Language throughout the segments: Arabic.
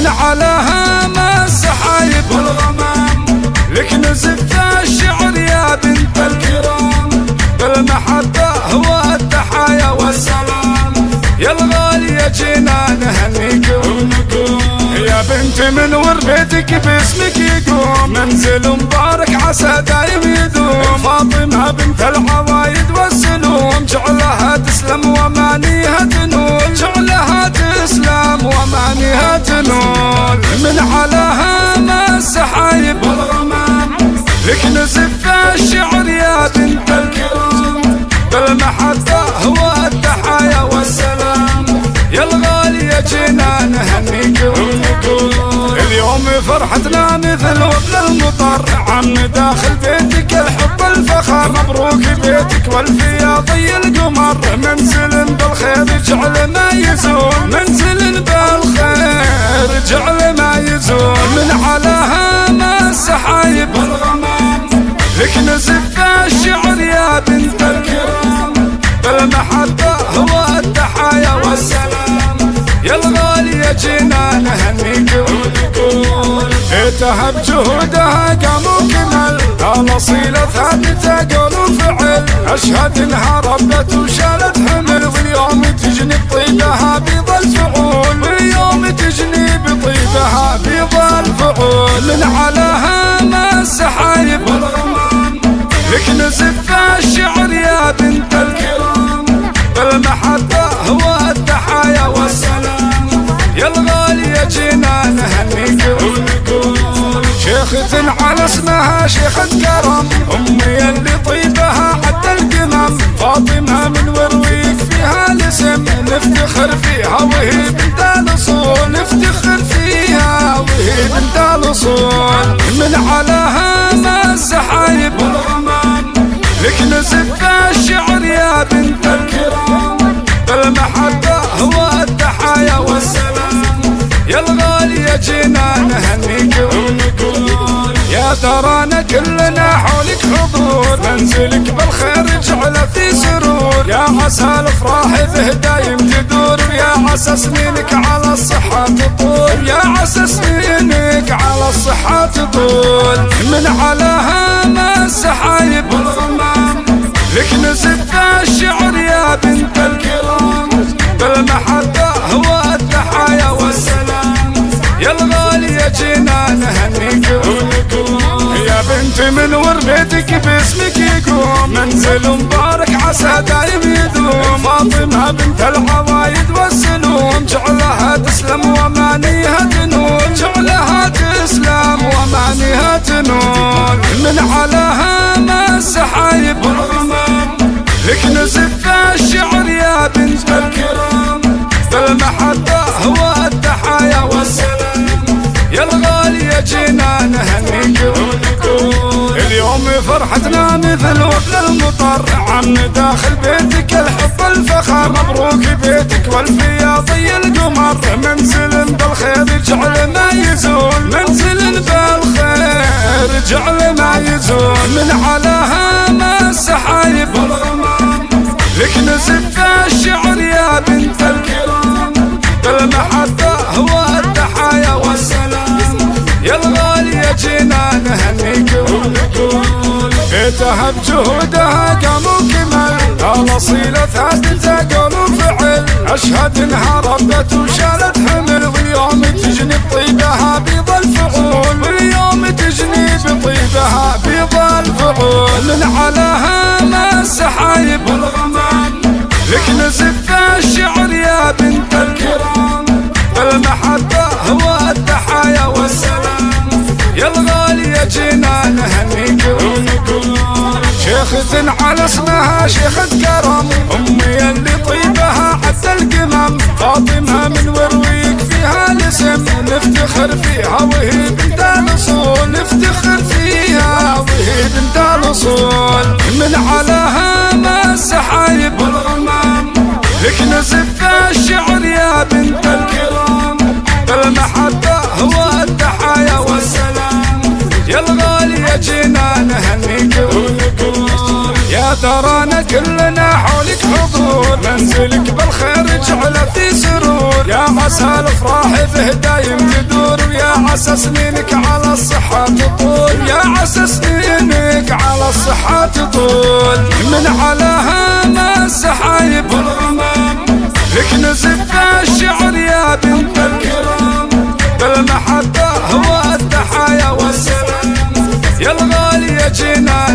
من علىها ما السحايب والغمام لك نزفت الشعر يا بنت الكرام. بالمحبة هو التحايا والسلام. يا الغالية جينا نهنيك يا بنت من ور بيتك باسمك يقوم. منزل مبارك عسى دايم يدوم فاطمة بنت العوايد من علاها السحايب والغمام. لك نزف الشعر يا بنت الكرام. بالمحبة هو التحايا والسلام يا الغالية جينا نهنيك ونقول اليوم فرحتنا مثل وبل المطر. عم داخل بيتك الحب الفخر. مبروك بيتك والفياضي لك نزف الشعر يا بنت الكرام. بالمحبة هو التحايا والسلام. يا الغالية جينا نهنيك ونقول اتهب جهودها قاموا كمل الاصيلة ثابتة قول وفعل. أشهد إنها ربت وشالت حمل واليوم تجني بطيبها بيض الفعول. واليوم تجني بطيبها بيض الفعول. من علاها ما السحايب والغمام لك نزف الشعر يا بنت الكرام. بالمحبة هو التحايا والسلام. يا الغالية جينا نهنيك ونقول شيخة على اسمها شيخة نزف الشعر يا بنت الكرام. بالمحبة هو التحايا والسلام يا الغالية جينا نهنيك ونقول يا ترانا كلنا حولك حضور. منزلك بالخير جعل في سرور. يا عسى الأفراح به دايم تدور. يا عسى سنينك على الصحة تطول. يا عسى سنينك على الصحة تطول. من علاها نزف الشعر يا بنت الكرام بالمحبة هو التحايا والسلام. يا الغالية جينا نهنيك ونقول يا بنت من ور بيتك باسمك يقوم. منزل مبارك عسى دايم يدوم. فاطمة بنت العوايد والسلوم. جعلها تسلم ومانيها تنول جعلها تسلم ومانيها تنول من علاها ما السحايب فرحتنا مثل وبل المطر. عم داخل بيتك الحب الفخر. مبروك بيتك والفياضي القمر. منزل بالخير جعل ما يزول. منزل بالخير جعل ما يزول. من علاها ما السحايب لك نزف الشعر يا بنت ونقول اتهب جهودها قاموا كمل الاصيلة ثابتة قول وفعل أشهد إنها ربت وشالت حمل واليوم تجني بطيبها بيض الفعول. واليوم تجني بطيبها بيض الفعول. من علاها ما السحايب والغمام. لك نزف شيخة على اسمها شيخة كلنا حولك حضور. منزلك بالخير جعل في سرور. يا عسى الأفراح به دايم تدور. عسى سنينك على الصحة تطول. يا عسى سنينك على الصحة تطول. من على ما السحايب والغمام. لك نزف الشعر يا بنت الكرام. بالمحبة هو التحايا والسلام. يا الغالية جينا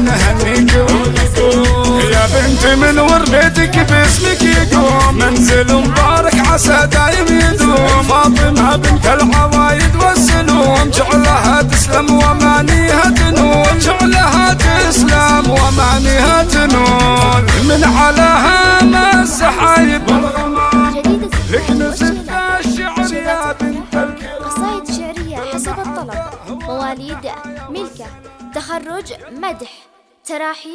من وربيتك باسمك يقوم. منزل مبارك عسى دايم يدوم. فاطمة بنت العوايد والسلوم. جعلها تسلم ومانيها تنول جعلها تسلم ومانيها تنول من على ما السحايب الشعر يا بنت قصائد شعرية حسب الطلب. مواليد ملكة. تخرج مدح. تراحيب